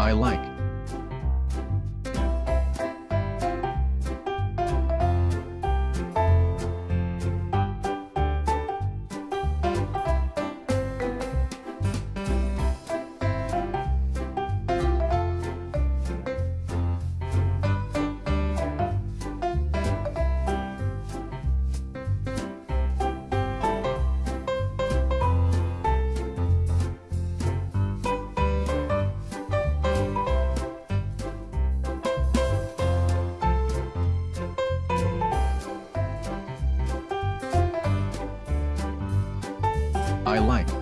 I like. I like.